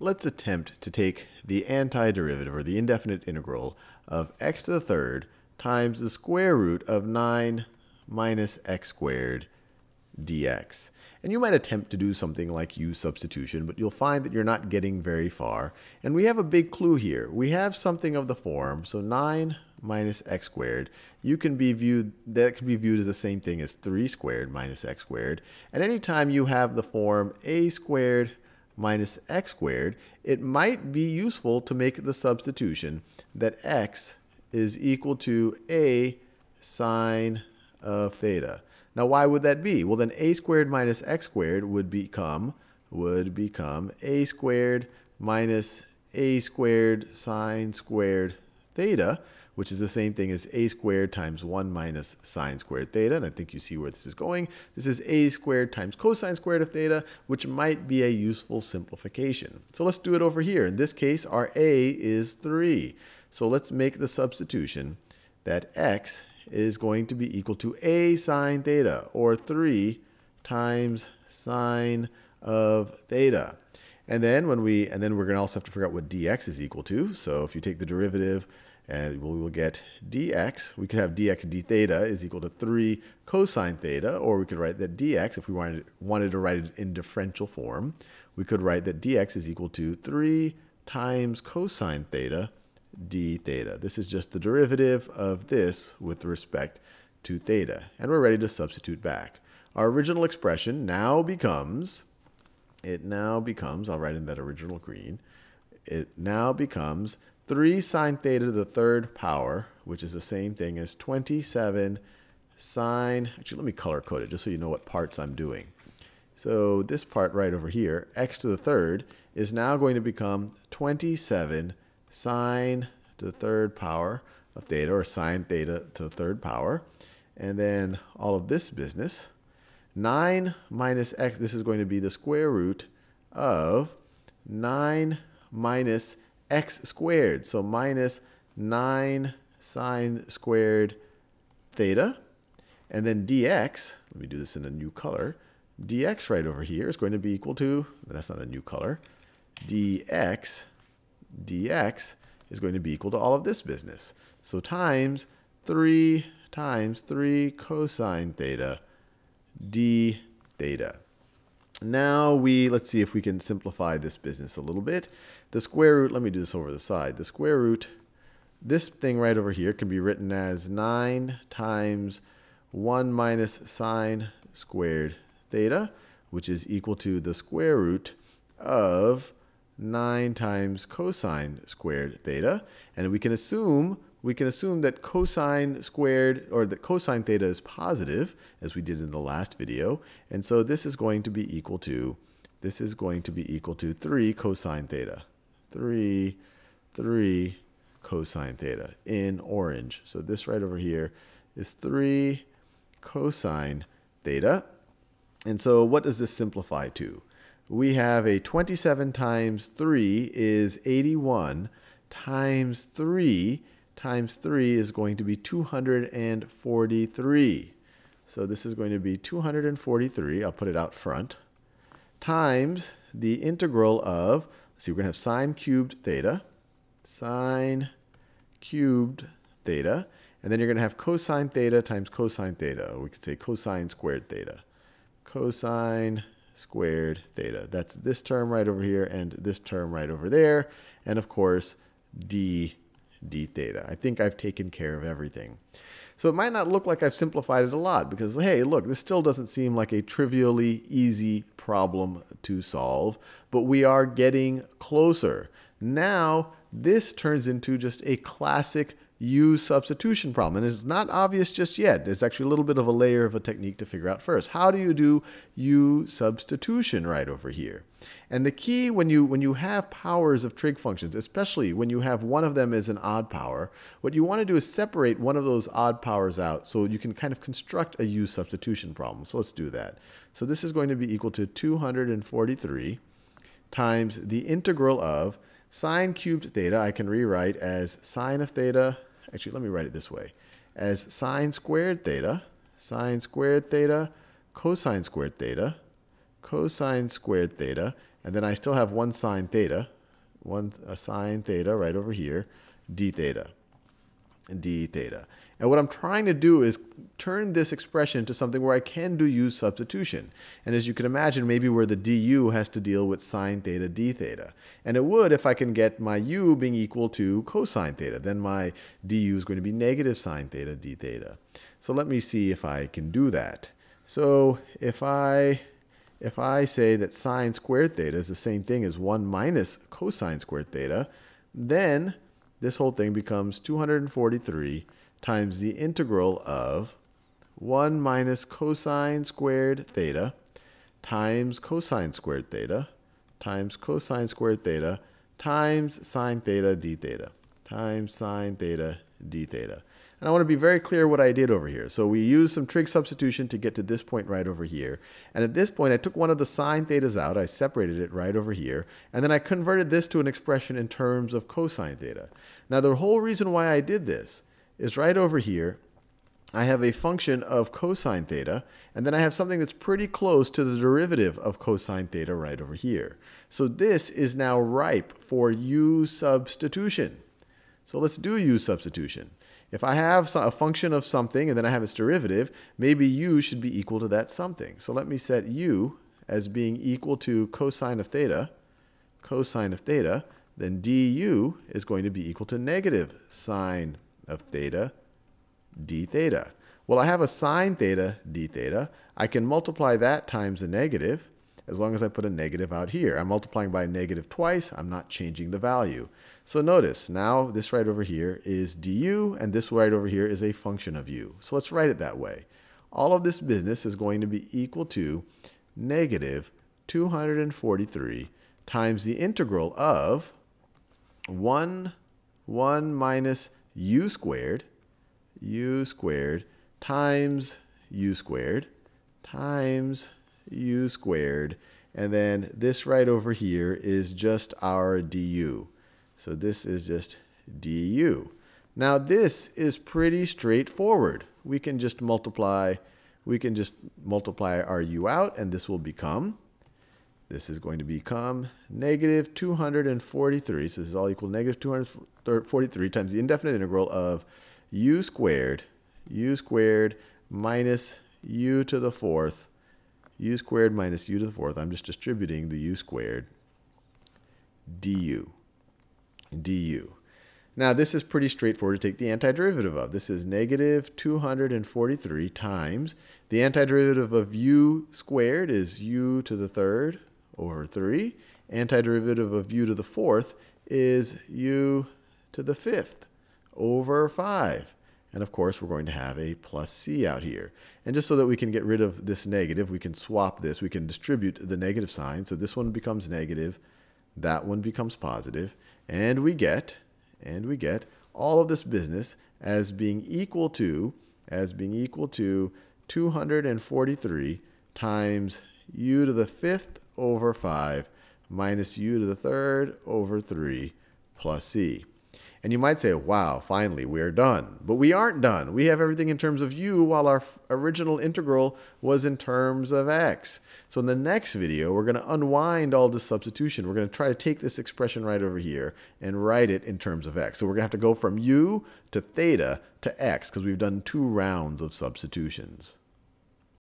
let's attempt to take the antiderivative or the indefinite integral of x to the third times the square root of 9 minus x squared dx. And you might attempt to do something like u substitution, but you'll find that you're not getting very far. And we have a big clue here. We have something of the form, so 9 minus x squared, you can be viewed, that can be viewed as the same thing as 3 squared minus x squared. And anytime you have the form a squared minus x squared, it might be useful to make the substitution that x is equal to a sine of theta. Now why would that be? Well then a squared minus x squared would become would become a squared minus a squared sine squared theta, which is the same thing as a squared times 1 minus sine squared theta. And I think you see where this is going. This is a squared times cosine squared of theta, which might be a useful simplification. So let's do it over here. In this case, our a is 3. So let's make the substitution that x is going to be equal to a sine theta, or 3 times sine of theta. And then when we, and then we're going to also have to figure out what dx is equal to. So if you take the derivative, and we will get dx, we could have dx d theta is equal to 3 cosine theta, or we could write that dx, if we wanted, wanted to write it in differential form, we could write that dx is equal to 3 times cosine theta d theta. This is just the derivative of this with respect to theta. And we're ready to substitute back. Our original expression now becomes, it now becomes, I'll write in that original green, it now becomes 3 sine theta to the third power, which is the same thing as 27 sine, actually let me color code it just so you know what parts I'm doing. So this part right over here, x to the third, is now going to become 27 sine to the third power of theta, or sine theta to the third power. And then all of this business, 9 minus x, this is going to be the square root of 9 minus x squared. So minus 9 sine squared theta. And then dx, let me do this in a new color, dx right over here is going to be equal to, that's not a new color, dx dx is going to be equal to all of this business. So times 3 times 3 cosine theta d theta. Now we, let's see if we can simplify this business a little bit. The square root, let me do this over the side. The square root, this thing right over here can be written as 9 times 1 minus sine squared theta, which is equal to the square root of 9 times cosine squared theta. And we can assume we can assume that cosine squared, or that cosine theta is positive, as we did in the last video. And so this is going to be equal to, this is going to be equal to 3 cosine theta. 3, 3 cosine theta in orange. So this right over here is 3 cosine theta. And so what does this simplify to? We have a 27 times 3 is 81 times 3 times 3 is going to be 243. So this is going to be 243, I'll put it out front, times the integral of, let's see, we're going to have sine cubed theta, sine cubed theta, and then you're going to have cosine theta times cosine theta. We could say cosine squared theta. Cosine squared theta. That's this term right over here and this term right over there. And of course, d d theta. I think I've taken care of everything. So it might not look like I've simplified it a lot because, hey, look, this still doesn't seem like a trivially easy problem to solve, but we are getting closer. Now, this turns into just a classic u substitution problem. And it's not obvious just yet. There's actually a little bit of a layer of a technique to figure out first. How do you do u substitution right over here? And the key when you, when you have powers of trig functions, especially when you have one of them as an odd power, what you want to do is separate one of those odd powers out so you can kind of construct a u substitution problem. So let's do that. So this is going to be equal to 243 times the integral of sine cubed theta, I can rewrite as sine of theta actually, let me write it this way, as sine squared theta, sine squared theta, cosine squared theta, cosine squared theta, and then I still have one sine theta, one a sine theta right over here, d theta, d theta. And what I'm trying to do is turn this expression into something where I can do u substitution. And as you can imagine, maybe where the du has to deal with sine theta d theta. And it would if I can get my u being equal to cosine theta. Then my du is going to be negative sine theta d theta. So let me see if I can do that. So if I if I say that sine squared theta is the same thing as 1 minus cosine squared theta, then this whole thing becomes 243 times the integral of 1 minus cosine squared theta times cosine squared theta times cosine squared theta times sine theta d theta times sine theta d theta. And I want to be very clear what I did over here. So we used some trig substitution to get to this point right over here. And at this point, I took one of the sine thetas out. I separated it right over here. And then I converted this to an expression in terms of cosine theta. Now, the whole reason why I did this is right over here. I have a function of cosine theta, and then I have something that's pretty close to the derivative of cosine theta right over here. So this is now ripe for u substitution. So let's do u substitution. If I have a function of something and then I have its derivative, maybe u should be equal to that something. So let me set u as being equal to cosine of theta, cosine of theta, then du is going to be equal to negative sine of theta d theta. Well, I have a sine theta d theta. I can multiply that times a negative as long as I put a negative out here. I'm multiplying by a negative twice. I'm not changing the value. So notice, now this right over here is du, and this right over here is a function of u. So let's write it that way. All of this business is going to be equal to negative 243 times the integral of 1, 1 minus u squared, u squared times u squared times u squared. And then this right over here is just our du. So this is just du. Now this is pretty straightforward. We can just multiply, we can just multiply our u out and this will become this is going to become negative 243. So this is all equal to negative 243 times the indefinite integral of u squared, u squared minus u to the fourth, u squared minus u to the fourth. I'm just distributing the u squared du, du. Now this is pretty straightforward to take the antiderivative of. This is negative 243 times the antiderivative of u squared is u to the third over 3. Antiderivative of u to the fourth is u to the fifth over 5. And of course, we're going to have a plus c out here. And just so that we can get rid of this negative, we can swap this. We can distribute the negative sign. So this one becomes negative, that one becomes positive, and we get, and we get all of this business as being equal to, as being equal to 243 times u to the fifth over 5 minus u to the third over 3 plus c. And you might say, wow, finally, we are done. But we aren't done. We have everything in terms of u while our original integral was in terms of x. So in the next video, we're going to unwind all this substitution. We're going to try to take this expression right over here and write it in terms of x. So we're going to have to go from u to theta to x because we've done two rounds of substitutions.